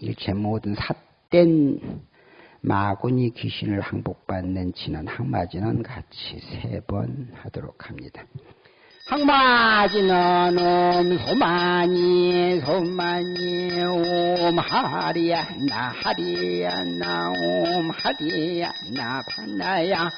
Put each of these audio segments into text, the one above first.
일체 모든 삿된 마군이 귀신을 항복받는 진원 항마진은 같이 세 번 하도록 합니다. 항마진은 옴 소만이 소만이 옴 하리야 나 하리야 나옴 하리야 나 판나야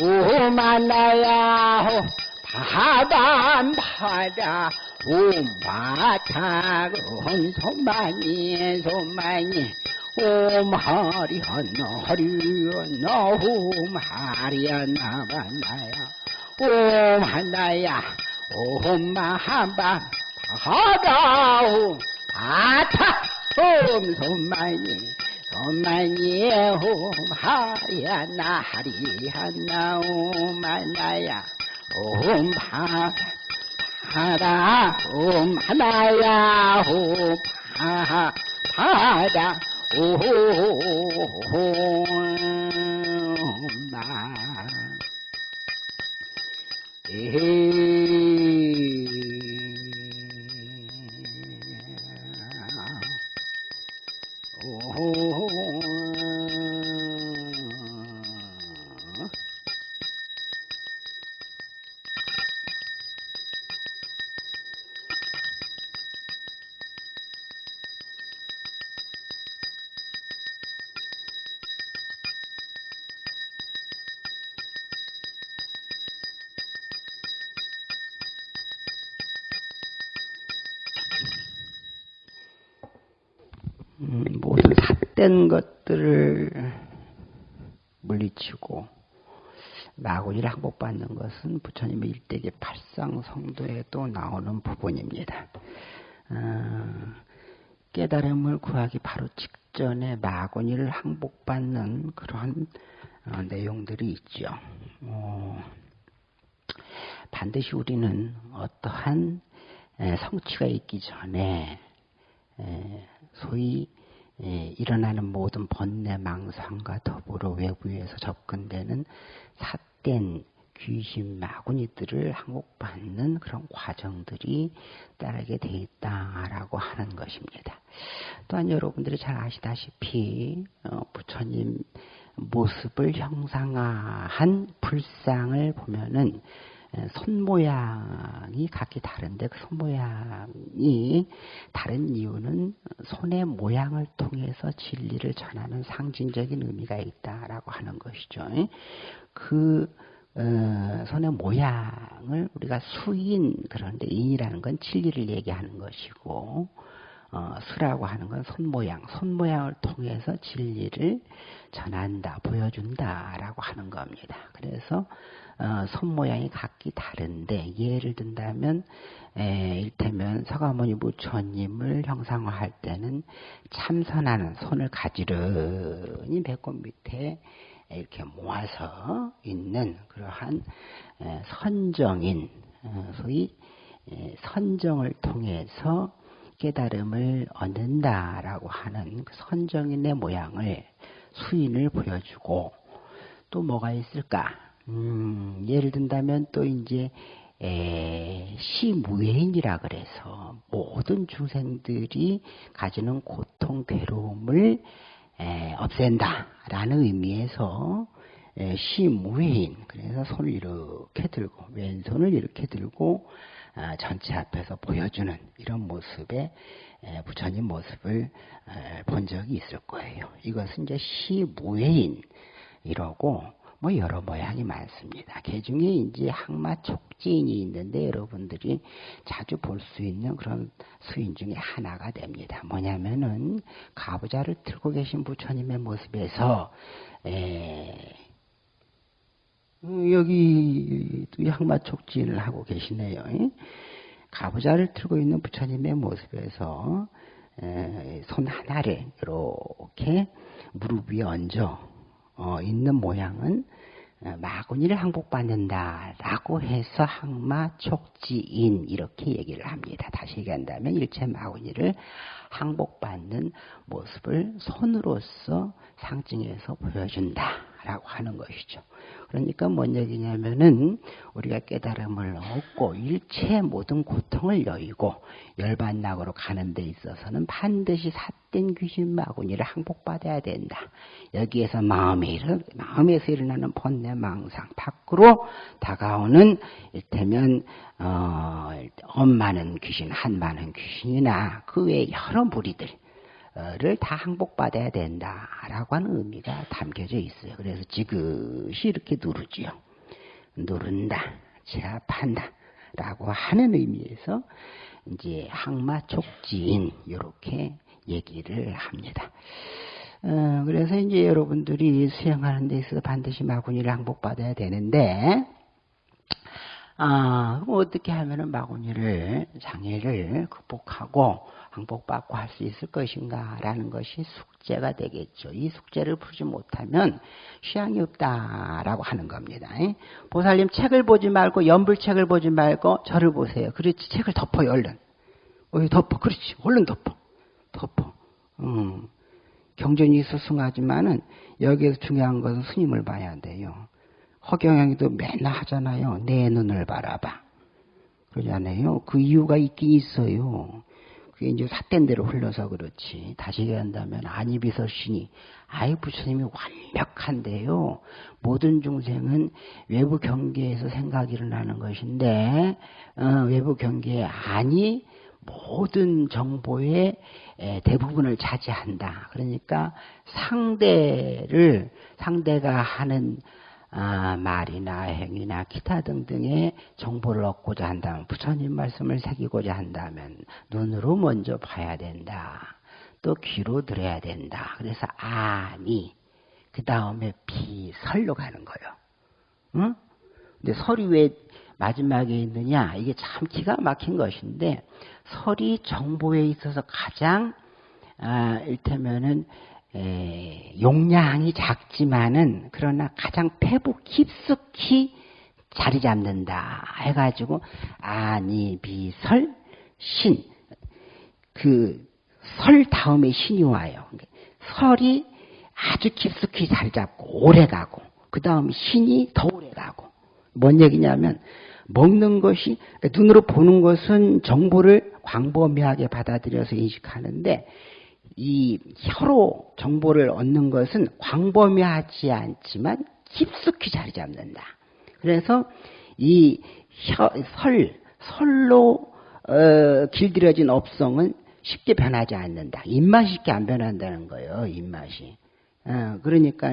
옴 하나야 바단 바다 옴 바타 옴 소만이 소만이 옴 하리하나 하리하나 옴 하리하나 만나야. 옴 하나야 옴 마한바 하다 옴 바타 옴 손만이 손만이 옴 하리하나 하리하나 옴 하나야. 옴 바, 바다 옴 하나야 옴 바, 바다 오마 음, 모든 삿된 것들을 물리치고 마구니를 항복받는 것은 부처님의 일대기 팔상성도에도 나오는 부분입니다. 어, 깨달음을 구하기 바로 직전에 마구니를 항복받는 그러한 어, 내용들이 있죠. 어, 반드시 우리는 어떠한 성취가 있기 전에 소위 일어나는 모든 번뇌 망상과 더불어 외부에서 접근되는 삿된 귀신 마구니들을 항복받는 그런 과정들이 따르게 돼 있다라고 하는 것입니다. 또한 여러분들이 잘 아시다시피 어, 부처님 모습을 형상화한 불상을 보면은 손 모양이 각기 다른데 그 손 모양이 다른 이유는 손의 모양을 통해서 진리를 전하는 상징적인 의미가 있다라고 하는 것이죠. 그 어, 손의 모양을 우리가 수인 그런데 인이라는 건 진리를 얘기하는 것이고 어, 수라고 하는 건 손 모양, 손 모양을 통해서 진리를 전한다, 보여준다라고 하는 겁니다. 그래서 어, 손 모양이 각기 다른데 예를 든다면 에, 일테면 서가모니 부처님을 형상화할 때는 참선하는 손을 가지런히 배꼽 밑에 이렇게 모아서 있는 그러한 에, 선정인 어, 소위 에, 선정을 통해서 깨달음을 얻는다라고 하는 그 선정인의 모양을 수인을 보여주고 또 뭐가 있을까? 음, 예를 든다면 또 이제 에, 시무해인이라 그래서 모든 중생들이 가지는 고통, 괴로움을 에, 없앤다라는 의미에서 에, 시무해인 그래서 손을 이렇게 들고 왼손을 이렇게 들고 아, 전체 앞에서 보여주는 이런 모습의 에, 부처님 모습을 에, 본 적이 있을 거예요. 이것은 이제 시무해인 이러고 뭐 여러 모양이 많습니다. 그 중에 이제 항마 촉진이 있는데 여러분들이 자주 볼 수 있는 그런 수인 중에 하나가 됩니다. 뭐냐면은 가부좌를 들고 계신 부처님의 모습에서 에, 여기 항마 촉진을 하고 계시네요. 가부좌를 들고 있는 부처님의 모습에서 에, 손 하나를 이렇게 무릎 위에 얹어 어, 있는 모양은 어, 마구니를 항복받는다라고 해서 항마 촉지인 이렇게 얘기를 합니다. 다시 얘기한다면 일체 마구니를 항복받는 모습을 손으로서 상징해서 보여준다. 라고 하는 것이죠. 그러니까 뭔 얘기냐면은 우리가 깨달음을 얻고 일체 모든 고통을 여의고 열반락으로 가는 데 있어서는 반드시 삿된 귀신 마구니를 항복받아야 된다. 여기에서 마음에 일어, 마음에서 일어나는 번뇌 망상 밖으로 다가오는 일테면 어, 엄마는 귀신, 한마는 귀신이나 그 외 여러 무리들 를다 항복받아야 된다라고 하는 의미가 담겨져 있어요. 그래서 지그시 이렇게 누르지요. 누른다, 제압한다 라고 하는 의미에서 이제 항마촉진 이렇게 얘기를 합니다. 어, 그래서 이제 여러분들이 수행하는 데 있어서 반드시 마구니를 항복받아야 되는데 아, 그럼 어떻게 하면은 마구니를 장애를 극복하고 항복받고 할 수 있을 것인가라는 것이 숙제가 되겠죠. 이 숙제를 풀지 못하면 취향이 없다라고 하는 겁니다. 보살님 책을 보지 말고 연불책을 보지 말고 저를 보세요. 그렇지 책을 덮어요 얼른. 어, 덮어 그렇지 얼른 덮어 덮어. 음. 경전이 수승하지만은 여기에서 중요한 것은 스님을 봐야 돼요. 허경영이도 맨날 하잖아요. 내 눈을 바라봐. 그러잖아요. 그 이유가 있긴 있어요. 그게 이제 삿된 대로 흘러서 그렇지. 다시 얘기한다면 안이비설신이 아이 부처님이 완벽한데요. 모든 중생은 외부 경계에서 생각이 일어나는 것인데 어, 외부 경계에 아니 모든 정보의 대부분을 차지한다. 그러니까 상대를 상대가 하는 아, 말이나 행위나 기타 등등의 정보를 얻고자 한다면 부처님 말씀을 새기고자 한다면 눈으로 먼저 봐야 된다. 또 귀로 들어야 된다. 그래서 아니 그 다음에 비설로 가는 거예요. 응? 근데 설이 왜 마지막에 있느냐? 이게 참 기가 막힌 것인데 설이 정보에 있어서 가장 아, 일테면은 에, 용량이 작지만은 그러나 가장 패부 깊숙이 자리 잡는다 해가지고 아니 비설 신 그 설 다음에 신이 와요. 설이 아주 깊숙이 자리 잡고 오래 가고 그 다음 신이 더 오래 가고 뭔 얘기냐면 먹는 것이 눈으로 보는 것은 정보를 광범위하게 받아들여서 인식하는데 이 혀로 정보를 얻는 것은 광범위하지 않지만 깊숙이 자리 잡는다. 그래서 이 혀, 설, 설로 어, 길들여진 업성은 쉽게 변하지 않는다. 입맛이 쉽게 안 변한다는 거예요. 입맛이. 어, 그러니까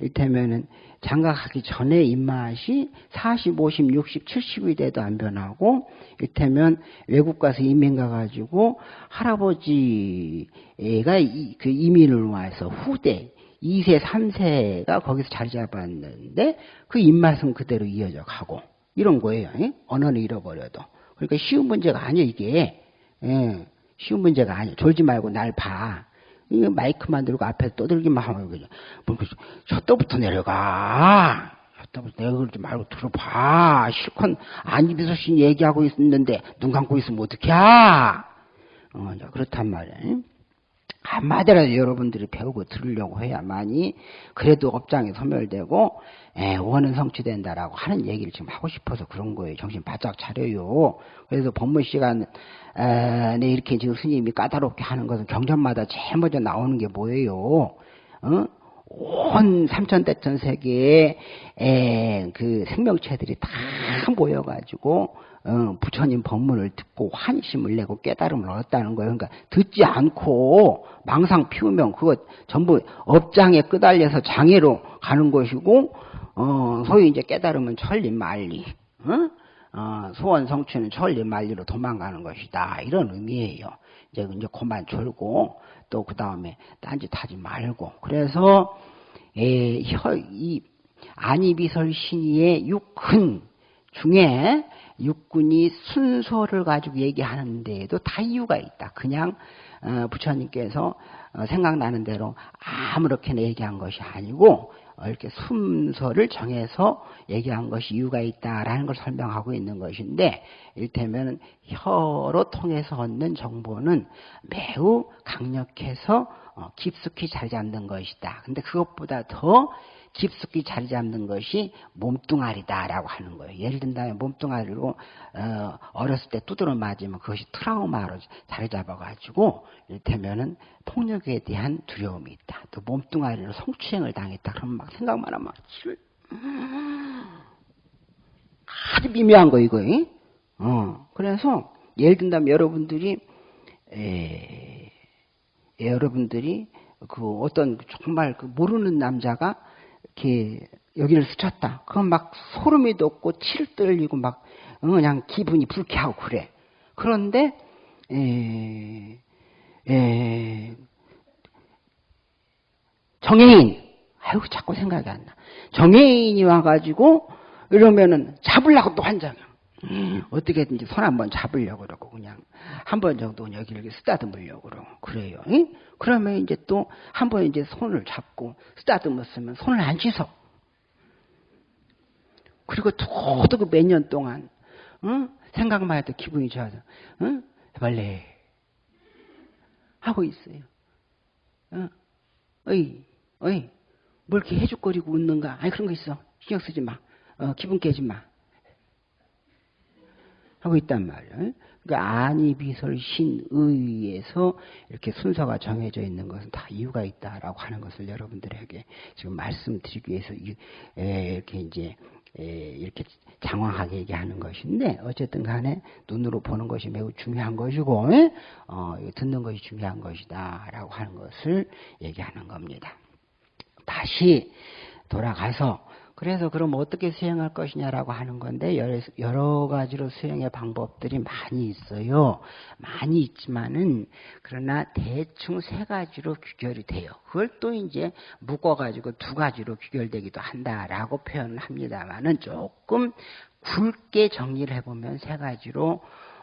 일테면은 장가가기 전에 입맛이 40, 50, 60, 70이 돼도 안 변하고 이를테면 외국 가서 이민 가가지고 할아버지가 그 이민을 와서 후대 2세, 3세가 거기서 자리 잡았는데 그 입맛은 그대로 이어져 가고 이런 거예요. 언어는 잃어버려도. 그러니까 쉬운 문제가 아니에요, 이게. 예, 쉬운 문제가 아니에요. 졸지 말고 날 봐. 이 마이크만 들고 앞에 떠들기만 하면 그냥 뭐, 저때부터 내려가. 저때부터 내려가지 말고 들어봐. 실컷 안 입에서 얘기하고 있는데 눈 감고 있으면 어떡해? 어, 그렇단 말이에요. 한마디라도 여러분들이 배우고 들으려고 해야만이 그래도 업장이 소멸되고 에, 예, 원은 성취된다라고 하는 얘기를 지금 하고 싶어서 그런 거예요. 정신 바짝 차려요. 그래서 법문 시간 에, 네, 이렇게 지금 스님이 까다롭게 하는 것은 경전마다 제일 먼저 나오는 게 뭐예요? 어? 온 삼천대천 세계의 에, 그 생명체들이 다 모여가지고 어, 부처님 법문을 듣고 환심을 내고 깨달음을 얻었다는 거예요. 그러니까 듣지 않고 망상 피우면 그거 전부 업장에 끄달려서 장애로 가는 것이고 어, 소위 이제 깨달으면 천리 말리, 어? 어, 소원 성취는 천리 말리로 도망가는 것이다. 이런 의미예요. 이제 이제 그만 졸고 또 그 다음에 딴짓 하지 말고 그래서 에, 혀, 이 안이비설 신의의 육근 중에 육군이 순서를 가지고 얘기하는 데에도 다 이유가 있다. 그냥 어, 부처님께서 어, 생각나는 대로 아무렇게나 얘기한 것이 아니고 이렇게 순서를 정해서 얘기한 것이 이유가 있다라는 걸 설명하고 있는 것인데 일테면 혀로 통해서 얻는 정보는 매우 강력해서 어, 깊숙이 자리 잡는 것이다. 근데 그것보다 더 깊숙이 자리 잡는 것이 몸뚱아리다라고 하는 거예요. 예를 든다면 몸뚱아리로 어, 어렸을 때 두드러 맞으면 그것이 트라우마로 자리 잡아가지고 이를테면은 폭력에 대한 두려움이 있다. 또 몸뚱아리로 성추행을 당했다. 그러면 막 생각만 하면 아주 미묘한 거 이거. 어 그래서 예를 든다면 여러분들이 에, 여러분들이 그 어떤 정말 그 모르는 남자가 이렇게 여기를 스쳤다. 그건 막 소름이 돋고 칠 떨리고 막 그냥 기분이 불쾌하고 그래. 그런데 에, 에, 정혜인 아유 자꾸 생각이 안 나. 정혜인이 와가지고 이러면은 잡으려고 또 환장해. 어떻게든지 손 한번 잡으려고 그러고 그냥 한 번 정도 여기를 쓰다듬으려고 그러고 그래요. 응? 그러면 이제 또 한 번 이제 손을 잡고 쓰다듬었으면 손을 안 씻어. 그리고 도도 몇년 동안 응? 생각만 해도 기분이 좋아서 응? 해발래 하고 있어요. 어? 어이, 어이, 뭘 이렇게 해죽거리고 웃는가? 아니 그런 거 있어. 신경 쓰지 마. 어, 기분 깨지 마. 하고 있단 말이에요. 그러니까 안이 비설 신의에서 이렇게 순서가 정해져 있는 것은 다 이유가 있다라고 하는 것을 여러분들에게 지금 말씀드리기 위해서 이렇게 이제 이렇게 장황하게 얘기하는 것인데 어쨌든 간에 눈으로 보는 것이 매우 중요한 것이고 어, 듣는 것이 중요한 것이다라고 하는 것을 얘기하는 겁니다. 다시 돌아가서 그래서 그럼 어떻게 수행할 것이냐라고 하는 건데 여러 가지로 수행의 방법들이 많이 있어요. 많이 있지만은 그러나 대충 세 가지로 규결이 돼요. 그걸 또 이제 묶어가지고 두 가지로 규결되기도 한다라고 표현을 합니다만은 조금 굵게 정리를 해보면 세 가지로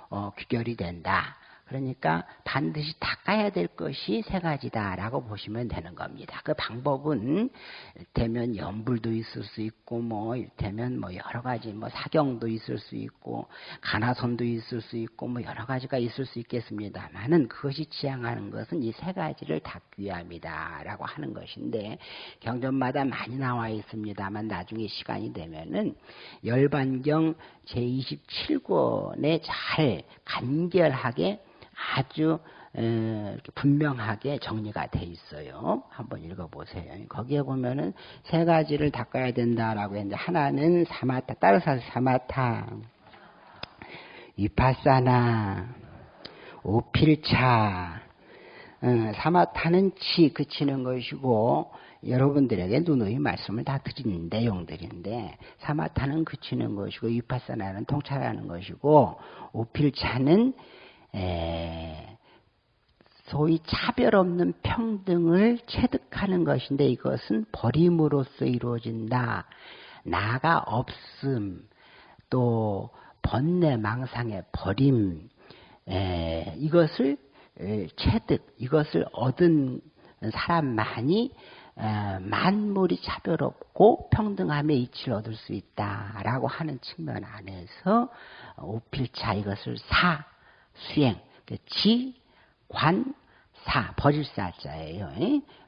어, 규결이 된다. 그러니까 반드시 닦아야 될 것이 세 가지다라고 보시면 되는 겁니다. 그 방법은 일테면 연불도 있을 수 있고 뭐 일테면 뭐 여러 가지 뭐 사경도 있을 수 있고 가나선도 있을 수 있고 뭐 여러 가지가 있을 수 있겠습니다만은 그것이 지향하는 것은 이 세 가지를 닦기 위함이다라고 하는 것인데 경전마다 많이 나와 있습니다만 나중에 시간이 되면은 열반경 제27권에 잘 간결하게 아주 분명하게 정리가 돼 있어요. 한번 읽어보세요. 거기에 보면은 세 가지를 닦아야 된다라고 했는데 하나는 사마타 따라서 사마타 위파사나 오필차 사마타는 치 그치는 것이고 여러분들에게 누누이 말씀을 다 드린 내용들인데 사마타는 그치는 것이고 위파사나는 통찰하는 것이고 오필차는 에, 소위 차별 없는 평등을 체득하는 것인데 이것은 버림으로써 이루어진다. 나가 없음, 또 번뇌 망상의 버림, 에, 이것을 에, 체득, 이것을 얻은 사람만이 에, 만물이 차별 없고 평등함의 이치를 얻을 수 있다라고 하는 측면 안에서 오필차 이것을 사 수행, 그 지, 관, 사, 버릴 사자예요.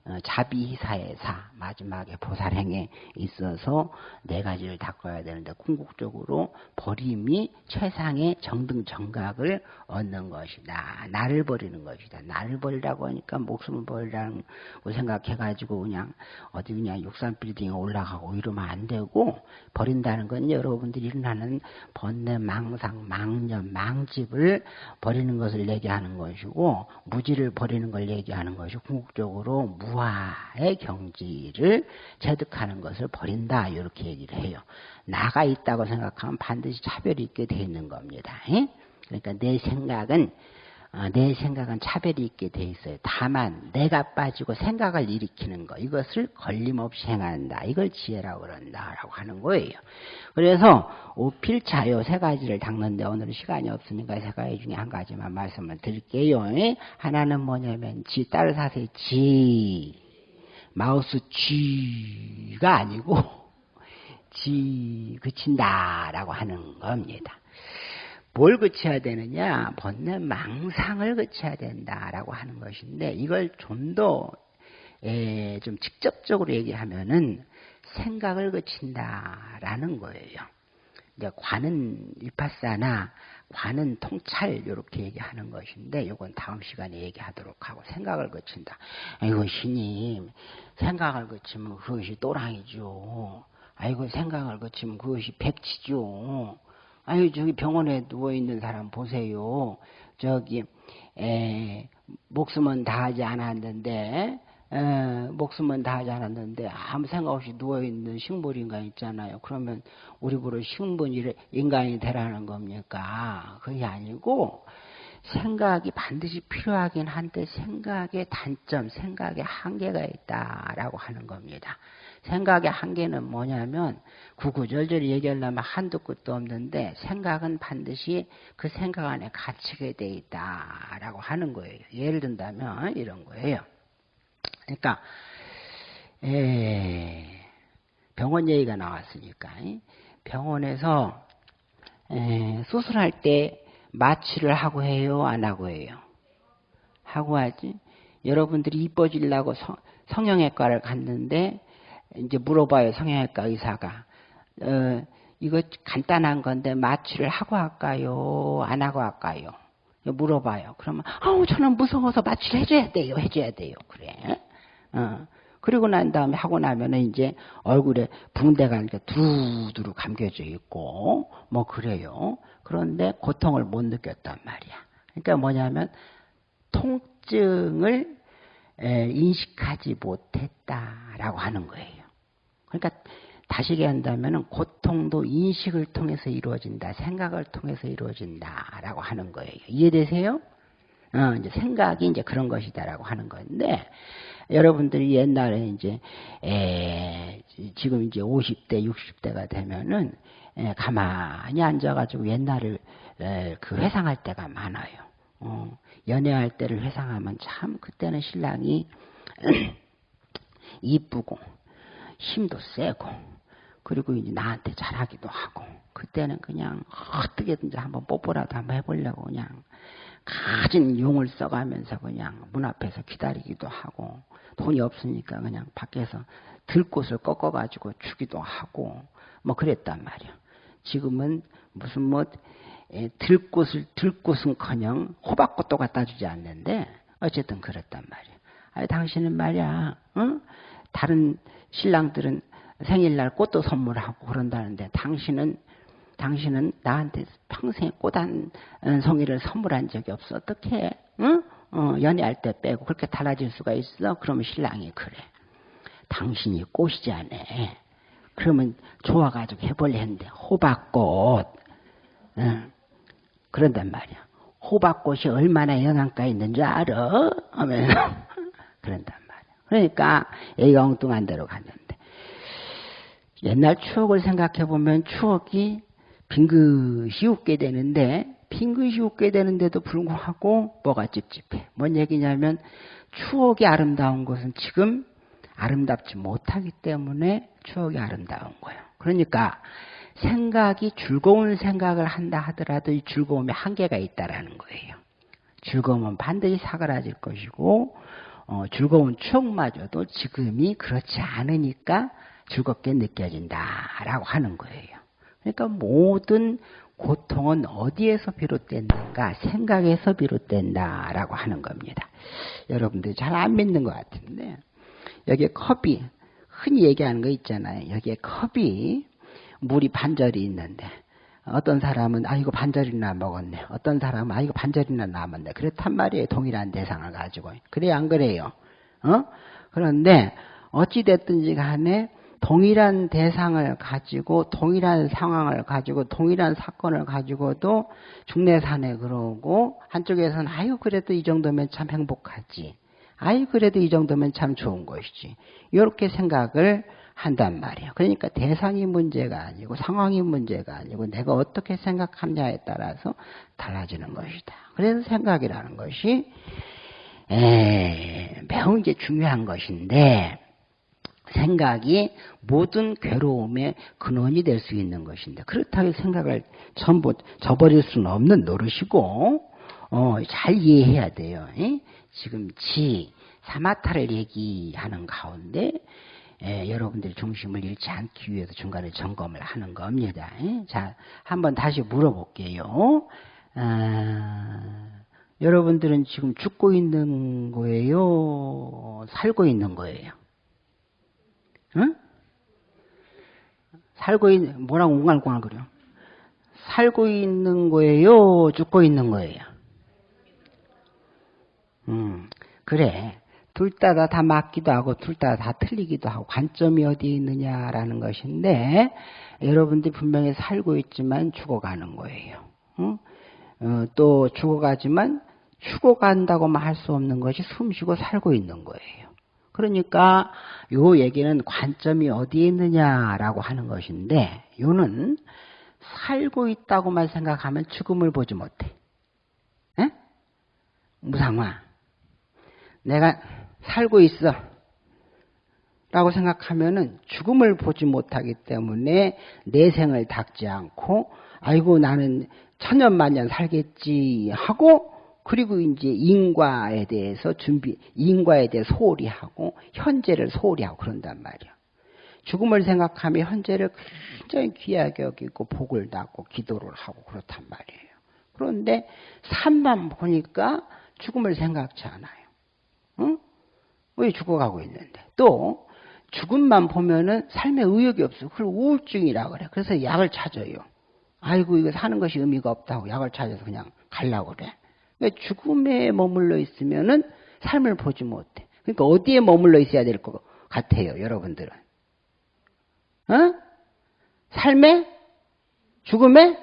어, 자비사의 사, 마지막에 보살행에 있어서 네 가지를 닦아야 되는데 궁극적으로 버림이 최상의 정등 정각을 얻는 것이다. 나를 버리는 것이다. 나를 버리라고 하니까 목숨을 버리라는 거 생각해가지고 그냥 어디 그냥 육산 빌딩에 올라가고 이러면 안 되고 버린다는 건 여러분들이 일어나는 번뇌, 망상, 망념, 망집을 버리는 것을 얘기하는 것이고 무지를 버리는 걸 얘기하는 것이 궁극적으로 무 무아의 경지를 체득하는 것을 버린다 이렇게 얘기를 해요. 나가 있다고 생각하면 반드시 차별이 있게 돼 있는 겁니다. 그러니까 내 생각은 어, 내 생각은 차별이 있게 돼 있어요. 다만 내가 빠지고 생각을 일으키는 거 이것을 걸림없이 행한다. 이걸 지혜라고 그런다라고 하는 거예요. 그래서 오필차요 세 가지를 닦는데 오늘은 시간이 없으니까 세 가지 중에 한 가지만 말씀을 드릴게요. 하나는 뭐냐면 지 따로 사세요. 지 마우스 쥐가 아니고 지 그친다라고 하는 겁니다. 뭘 그쳐야 되느냐? 번뇌 망상을 그쳐야 된다라고 하는 것인데 이걸 좀 더 좀 직접적으로 얘기하면은 생각을 그친다라는 거예요. 이제 관은 위파사나 관은 통찰 이렇게 얘기하는 것인데 이건 다음 시간에 얘기하도록 하고 생각을 거친다. 아이고 신님 생각을 거치면 그것이 또랑이죠. 아이고 생각을 거치면 그것이 백치죠. 아유 저기 병원에 누워 있는 사람 보세요. 저기 에, 목숨은 다하지 않았는데 에, 목숨은 다하지 않았는데 아무 생각 없이 누워 있는 식물 인간 있잖아요. 그러면 우리 보러 식물 인간이 되라는 겁니까? 그게 아니고 생각이 반드시 필요하긴 한데 생각의 단점, 생각의 한계가 있다라고 하는 겁니다. 생각의 한계는 뭐냐면 구구절절 얘기하려면 한두 끝도 없는데 생각은 반드시 그 생각 안에 갇히게 돼 있다라고 하는 거예요. 예를 든다면 이런 거예요. 그러니까 에, 병원 얘기가 나왔으니까 병원에서 에, 수술할 때 마취를 하고 해요, 안 하고 해요? 하고 하지. 여러분들이 이뻐지려고 성, 성형외과를 갔는데 이제 물어봐요 성형외과 의사가 어, 이거 간단한 건데 마취를 하고 할까요? 안 하고 할까요? 물어봐요. 그러면 아우 저는 무서워서 마취를 해줘야 돼요. 해줘야 돼요. 그래. 어. 그리고 난 다음에 하고 나면은 이제 얼굴에 붕대가 이렇게 두루두루 감겨져 있고 뭐 그래요. 그런데 고통을 못 느꼈단 말이야. 그러니까 뭐냐면 통증을 인식하지 못했다라고 하는 거예요. 그러니까 다시 얘기한다면 고통도 인식을 통해서 이루어진다, 생각을 통해서 이루어진다라고 하는 거예요. 이해되세요? 어, 이제 생각이 이제 그런 것이다라고 하는 건데 여러분들이 옛날에 이제 에, 지금 이제 50대, 60대가 되면은 에, 가만히 앉아가지고 옛날을 에, 그 회상할 때가 많아요. 어, 연애할 때를 회상하면 참 그때는 신랑이 이쁘고 힘도 세고 그리고 이제 나한테 잘하기도 하고 그때는 그냥 어떻게든지 한번 뽀뽀라도 한번 해보려고 그냥 가진 용을 써가면서 그냥 문 앞에서 기다리기도 하고 돈이 없으니까 그냥 밖에서 들꽃을 꺾어가지고 주기도 하고 뭐 그랬단 말이야. 지금은 무슨 뭐 들꽃을 들꽃은커녕 호박꽃도 갖다 주지 않는데 어쨌든 그랬단 말이야. 아니 당신은 말이야, 응? 다른 신랑들은 생일날 꽃도 선물하고 그런다는데 당신은 당신은 나한테 평생 꽃 한 송이를 선물한 적이 없어. 어떻게? 응? 어, 연애할 때 빼고 그렇게 달라질 수가 있어? 그러면 신랑이 그래. 당신이 꽃이지 않아. 그러면 좋아가지고 해볼래 했는데 호박꽃. 응. 그런단 말이야. 호박꽃이 얼마나 영양가 있는 줄 알아? 하면 그런단 말이야. 그러니까 애가 엉뚱한 데로 갔는데 옛날 추억을 생각해 보면 추억이 빙긋이 웃게 되는데 빙긋이 웃게 되는데도 불구하고 뭐가 찝찝해. 뭔 얘기냐면 추억이 아름다운 것은 지금 아름답지 못하기 때문에 추억이 아름다운 거예요. 그러니까 생각이 즐거운 생각을 한다 하더라도 이 즐거움에 한계가 있다라는 거예요. 즐거움은 반드시 사그라질 것이고 어, 즐거운 추억마저도 지금이 그렇지 않으니까 즐겁게 느껴진다라고 하는 거예요. 그러니까 모든 고통은 어디에서 비롯됐는가? 생각에서 비롯된다라고 하는 겁니다. 여러분들 잘안 믿는 것 같은데 여기에 컵이 흔히 얘기하는 거 있잖아요. 여기에 컵이 물이 반절이 있는데 어떤 사람은 아 이거 반절이나 먹었네. 어떤 사람은 아 이거 반절이나 남았네. 그렇단 말이에요. 동일한 대상을 가지고. 그래요 안 그래요? 어? 그런데 어찌 됐든지 간에 동일한 대상을 가지고 동일한 상황을 가지고 동일한 사건을 가지고도 중내산에 그러고 한쪽에서는 아유 그래도 이 정도면 참 행복하지. 아유 그래도 이 정도면 참 좋은 것이지. 이렇게 생각을 한단 말이야. 그러니까 대상이 문제가 아니고 상황이 문제가 아니고 내가 어떻게 생각하냐에 따라서 달라지는 것이다. 그래서 생각이라는 것이 에, 매우 이제 중요한 것인데 생각이 모든 괴로움의 근원이 될 수 있는 것인데 그렇다고 생각을 전부 저버릴 수는 없는 노릇이고 어, 잘 이해해야 돼요. 에? 지금 지 사마타를 얘기하는 가운데 에, 여러분들이 중심을 잃지 않기 위해서 중간에 점검을 하는 겁니다. 에? 자, 한번 다시 물어볼게요. 아, 여러분들은 지금 죽고 있는 거예요? 살고 있는 거예요? 응? 살고 있는, 뭐라고 웅알웅알 그려? 살고 있는 거예요? 죽고 있는 거예요? 음, 그래. 둘 다 다 맞기도 하고 둘 다 다 틀리기도 하고 관점이 어디에 있느냐라는 것인데 여러분들이 분명히 살고 있지만 죽어가는 거예요. 응? 어, 또 죽어가지만 죽어간다고만 할 수 없는 것이 숨쉬고 살고 있는 거예요. 그러니까 요 얘기는 관점이 어디에 있느냐라고 하는 것인데 요는 살고 있다고만 생각하면 죽음을 보지 못해. 에? 무상화. 내가 살고 있어. 라고 생각하면은 죽음을 보지 못하기 때문에 내 생을 닦지 않고 아이고 나는 천년만년 살겠지 하고 그리고 이제 인과에 대해서 준비, 인과에 대해 소홀히 하고 현재를 소홀히 하고 그런단 말이야. 죽음을 생각하면 현재를 굉장히 귀하게 여기고 복을 닦고 기도를 하고 그렇단 말이에요. 그런데 삶만 보니까 죽음을 생각지 않아요. 응? 왜 죽어가고 있는데? 또 죽음만 보면은 삶에 의욕이 없어. 그걸 우울증이라 그래. 그래서 약을 찾아요. 아이고 이거 사는 것이 의미가 없다고 약을 찾아서 그냥 갈라고 그래. 그러니까 죽음에 머물러 있으면은 삶을 보지 못해. 그러니까 어디에 머물러 있어야 될 것 같아요, 여러분들은? 어? 삶에? 죽음에?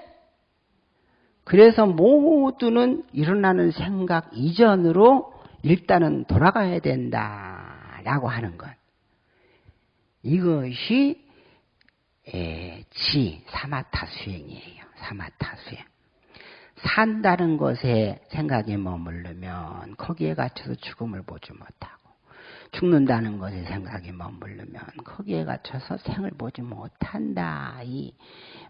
그래서 모두는 일어나는 생각 이전으로 일단은 돌아가야 된다라고 하는 것. 이것이 지 사마타 수행이에요. 사마타 수행. 산다는 것에 생각이 머물르면 거기에 갇혀서 죽음을 보지 못하고 죽는다는 것에 생각이 머물르면 거기에 갇혀서 생을 보지 못한다. 이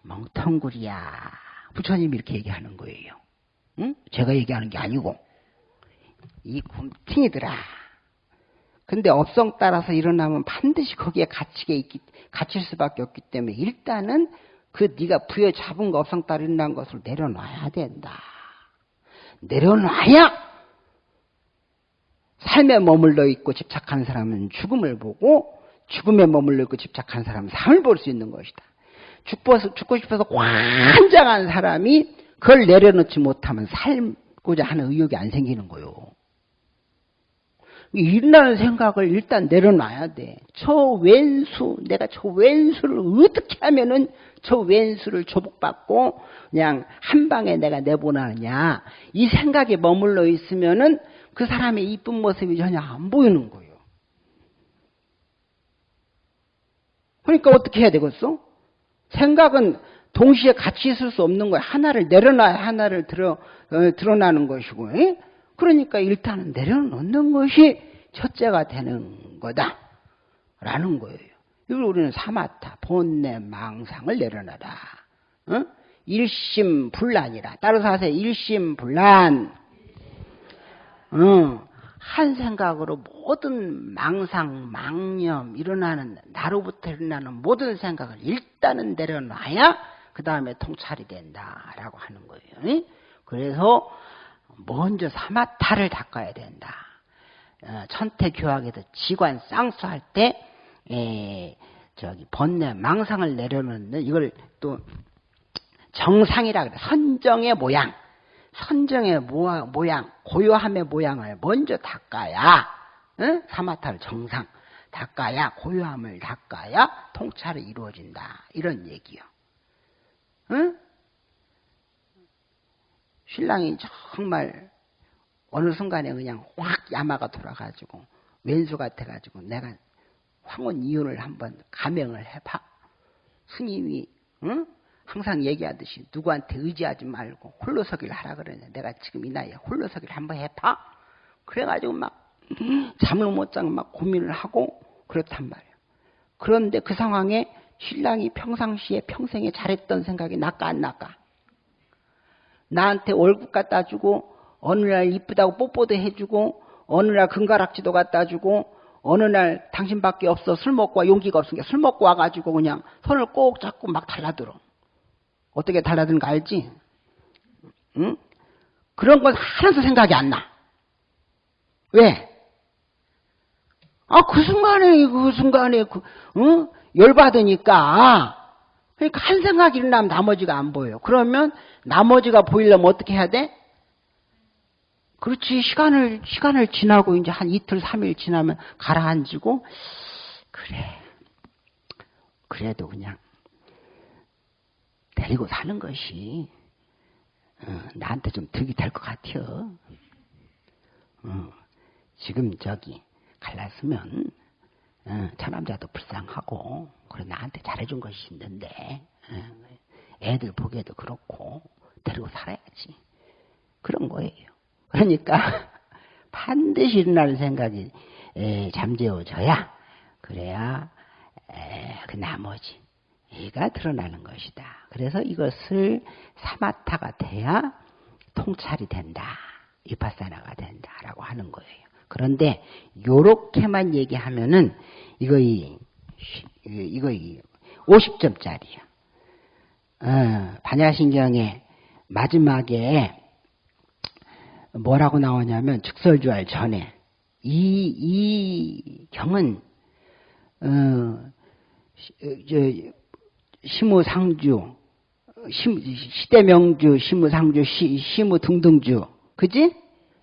멍텅구리야. 부처님이 이렇게 얘기하는 거예요. 응? 제가 얘기하는 게 아니고 이 곰팅이더라. 근데 업성 따라서 일어나면 반드시 거기에 갇히게 있기, 갇힐 수밖에 없기 때문에 일단은 그 네가 부여 잡은 거 업성 따라 일어난 것을 내려놔야 된다. 내려놔야 삶에 머물러 있고 집착하는 사람은 죽음을 보고 죽음에 머물러 있고 집착하는 사람은 삶을 볼 수 있는 것이다. 죽고, 죽고 싶어서 관장한 사람이 그걸 내려놓지 못하면 살고자 하는 의욕이 안 생기는 거요. 일어나는 생각을 일단 내려놔야 돼. 저 왼수, 내가 저 왼수를 어떻게 하면은 저 왼수를 조복받고 그냥 한 방에 내가 내보내느냐. 이 생각에 머물러 있으면은 그 사람의 이쁜 모습이 전혀 안 보이는 거예요. 그러니까 어떻게 해야 되겠어? 생각은 동시에 같이 있을 수 없는 거야. 하나를 내려놔야 하나를 드러, 어, 드러나는 것이고. 에? 그러니까 일단은 내려놓는 것이 첫째가 되는 거다. 라는 거예요. 이걸 우리는 사마타, 본내, 망상을 내려놔라. 어? 일심불란이라. 따라서 하세요. 일심불란. 어, 한 생각으로 모든 망상, 망념, 일어나는, 나로부터 일어나는 모든 생각을 일단은 내려놔야 그 다음에 통찰이 된다라고 하는 거예요. 그래서 먼저 사마타를 닦아야 된다. 어, 천태교학에서 지관 쌍수할 때 에, 저기 번뇌 망상을 내려놓는 이걸 또 정상이라 그래. 선정의 모양, 선정의 모양, 고요함의 모양을 먼저 닦아야 응? 사마타를 정상 닦아야 고요함을 닦아야 통찰이 이루어진다. 이런 얘기요. 응? 신랑이 정말 어느 순간에 그냥 확 야마가 돌아가지고 왼수 같아가지고 내가 황혼 이혼을 한번 감행을 해봐. 스님이 응? 항상 얘기하듯이 누구한테 의지하지 말고 홀로서기를 하라 그러냐. 내가 지금 이 나이에 홀로서기를 한번 해봐. 그래가지고 막 잠을 못 자고 막 고민을 하고 그렇단 말이야. 그런데 그 상황에 신랑이 평상시에 평생에 잘했던 생각이 날까 안 날까? 나한테 월급 갖다 주고 어느 날 이쁘다고 뽀뽀도 해주고 어느 날 금가락지도 갖다 주고 어느 날 당신밖에 없어 술 먹고 와 용기가 없으니까 술 먹고 와가지고 그냥 손을 꼭 잡고 막 달라들어. 어떻게 달라드는 거 알지? 응? 그런 건 하나도 생각이 안 나. 왜? 아, 그 순간에, 그 순간에, 그, 응? 열받으니까. 그러니까 한 생각이 일어나면 나머지가 안 보여요. 그러면 나머지가 보이려면 어떻게 해야 돼? 그렇지. 시간을, 시간을 지나고 이제 한 이틀, 삼일 지나면 가라앉고, 그래. 그래도 그냥 데리고 사는 것이 어, 나한테 좀 득이 될 것 같아요. 어, 지금 저기 갈랐으면 어, 처남자도 불쌍하고 그래 나한테 잘해준 것이 있는데 어, 애들 보기에도 그렇고 데리고 살아야지 그런 거예요. 그러니까 반드시 일어나는 생각이 에, 잠재워져야 그래야 에, 그 나머지 이가 드러나는 것이다. 그래서 이것을 사마타가 돼야 통찰이 된다. 위파사나가 된다라고 하는 거예요. 그런데 요렇게만 얘기하면은 이거 이 이거 이 50점짜리야. 어, 반야신경의 마지막에 뭐라고 나오냐면 즉설주할 전에 이, 이 경은 어, 저, 시무상주, 시대명주, 시무상주, 시, 시무 등등주, 그지?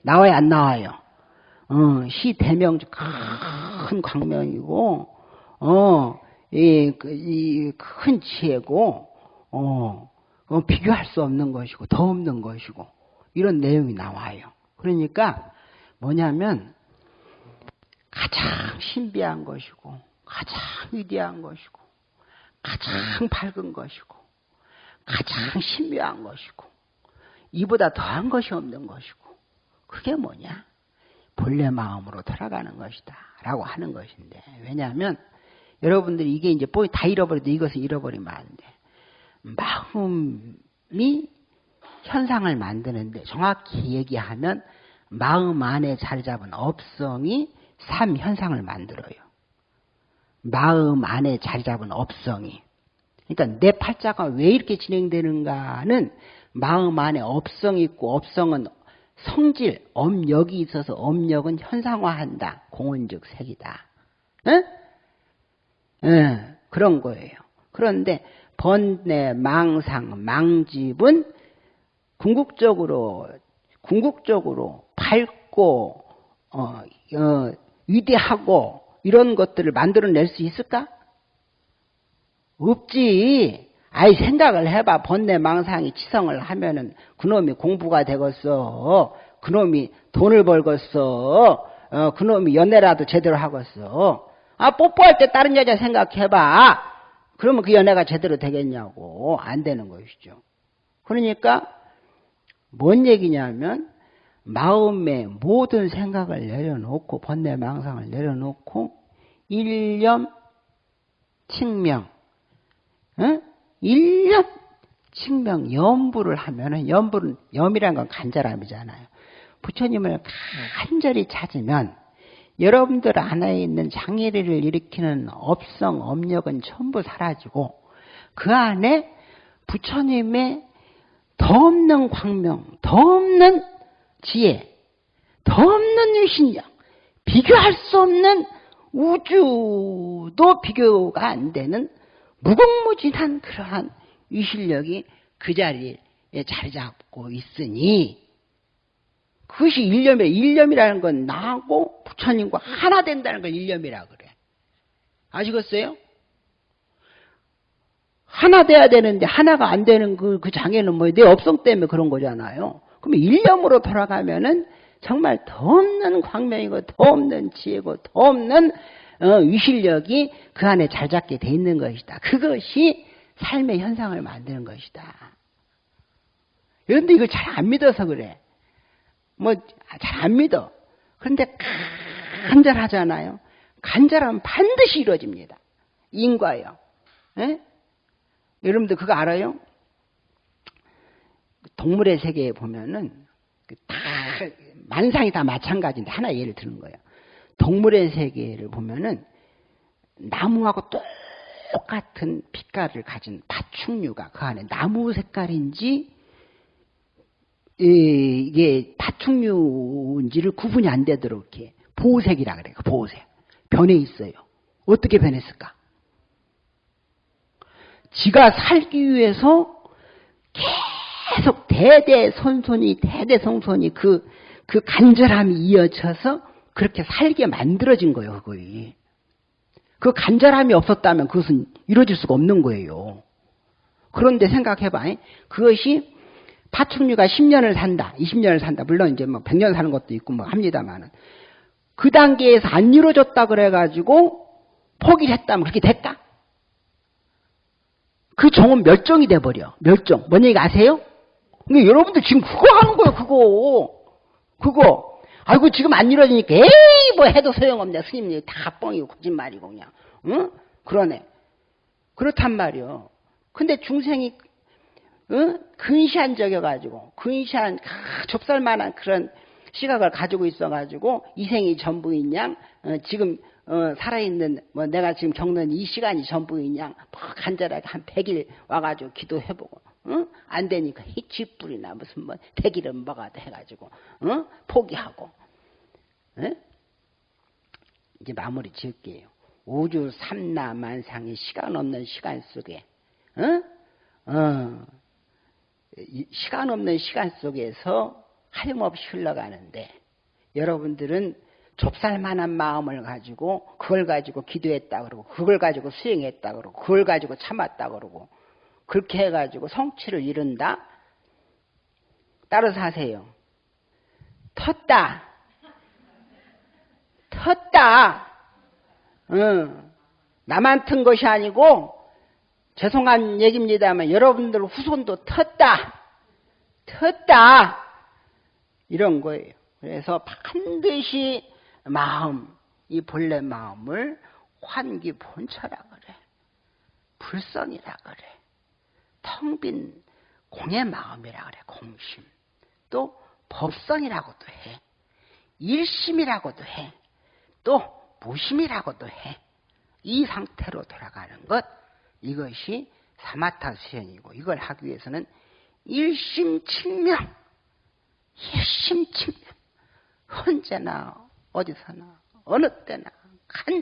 나와요, 안 나와요? 어, 시 대명주 큰 광명이고, 어, 이, 그, 지혜고, 어, 어, 비교할 수 없는 것이고, 더 없는 것이고, 이런 내용이 나와요. 그러니까, 뭐냐면, 가장 신비한 것이고, 가장 위대한 것이고, 가장 밝은 것이고, 가장 신묘한 것이고, 이보다 더한 것이 없는 것이고, 그게 뭐냐? 본래 마음으로 돌아가는 것이다. 라고 하는 것인데, 왜냐하면, 여러분들이 이게 이제 다 잃어버려도 이것을 잃어버리면 안 돼. 마음이 현상을 만드는데, 정확히 얘기하면, 마음 안에 자리 잡은 업성이 삼 현상을 만들어요. 마음 안에 자리 잡은 업성이. 그러니까 내 팔자가 왜 이렇게 진행되는가는 마음 안에 업성이 있고 업성은 성질, 업력이 있어서 업력은 현상화한다. 공원적 색이다. 응? 응, 그런 거예요. 그런데 번뇌, 망상, 망집은 궁극적으로 궁극적으로 밝고 어, 어, 위대하고 이런 것들을 만들어낼 수 있을까? 없지. 아이 생각을 해봐. 번뇌 망상이 치성을 하면은 그놈이 공부가 되겠어. 그놈이 돈을 벌겠어. 어, 그놈이 연애라도 제대로 하겠어. 아 뽀뽀할 때 다른 여자 생각해봐. 그러면 그 연애가 제대로 되겠냐고. 안 되는 것이죠. 그러니까 뭔 얘기냐면 마음의 모든 생각을 내려놓고 번뇌 망상을 내려놓고 일념 칭명 응? 일념 칭명 염부를 하면은 염부는 염이란 건 간절함이잖아요. 부처님을 간절히 찾으면 여러분들 안에 있는 장애를 일으키는 업성, 업력은 전부 사라지고 그 안에 부처님의 더 없는 광명, 더 없는 지혜, 더 없는 유신력, 비교할 수 없는 우주도 비교가 안 되는 무궁무진한 그러한 유실력이 그 자리에 자리 잡고 있으니 그것이 일념이라 일념이라는 건 나하고 부처님과 하나 된다는 걸 일념이라 그래. 아시겠어요? 하나 돼야 되는데 하나가 안 되는 그, 그 장애는 뭐내 업성 때문에 그런 거잖아요. 그러면 일념으로 돌아가면은 정말 더 없는 광명이고 더 없는 지혜고 더 없는 어, 위실력이 그 안에 잘 잡게 돼 있는 것이다. 그것이 삶의 현상을 만드는 것이다. 그런데 이걸 잘 안 믿어서 그래. 뭐 잘 안 믿어. 그런데 간절하잖아요. 간절하면 반드시 이루어집니다. 인과요. 예? 여러분들 그거 알아요? 동물의 세계에 보면은 그다 만상이 다 마찬가지인데 하나 예를 드는 거예요. 동물의 세계를 보면은 나무하고 똑같은 빛깔을 가진 파충류가 그 안에 나무 색깔인지 이- 이게 파충류인지를 구분이 안 되도록 이렇게 보색이라 그래요. 보색. 변해 있어요. 어떻게 변했을까? 지가 살기 위해서 계속 대대손손이 대대손손이 그, 그 간절함이 이어져서 그렇게 살게 만들어진 거예요, 그거이. 그 간절함이 없었다면 그것은 이루어질 수가 없는 거예요. 그런데 생각해봐. 그것이 파충류가 10년을 산다, 20년을 산다. 물론 이제 뭐 100년 사는 것도 있고 뭐 합니다만은. 그 단계에서 안 이루어졌다 그래가지고 포기를 했다면 그렇게 될까? 그 종은 멸종이 돼버려. 멸종. 뭔 얘기 아세요? 근데 여러분들 지금 그거 하는 거예요, 그거. 그거. 아이고, 지금 안 이루어지니까, 에이, 뭐 해도 소용없네. 스님이 다 뻥이고, 거짓말이고, 그냥. 응? 그러네. 그렇단 말이요. 근데 중생이, 응? 근시한 적여가지고, 근시한, 아, 좁쌀만한 그런 시각을 가지고 있어가지고, 이 생이 전부인 양, 어, 지금, 어, 살아있는, 뭐, 내가 지금 겪는 이 시간이 전부인 양, 뭐 간절하게 한 100일 와가지고 기도해보고, 응? 안 되니까 쥐뿔이나 무슨 뭐, 대기름 먹어도 해가지고, 응? 포기하고, 응? 이제 마무리 지을게요. 우주 삼나 만상의 시간 없는 시간 속에, 응? 어, 이 시간 없는 시간 속에서 하염없이 흘러가는데 여러분들은 좁쌀만한 마음을 가지고 그걸 가지고 기도했다 그러고 그걸 가지고 수행했다 그러고 그걸 가지고 참았다 그러고 그렇게 해가지고 성취를 이룬다. 따라서 하세요. 텄다. 텄다. 응. 나만 튼 것이 아니고 죄송한 얘기입니다만 여러분들 후손도 텄다. 텄다. 이런 거예요. 그래서 반드시 마음, 이 본래 마음을 환기 본처라 그래. 불성이라 그래. 텅 빈 공의 마음이라 그래. 공심. 또 법성이라고도 해. 일심이라고도 해. 또 무심이라고도 해. 이 상태로 돌아가는 것 이것이 사마타 수행이고 이걸 하기 위해서는 일심칭명 일심칭명 언제나 어디서나 어느 때나 간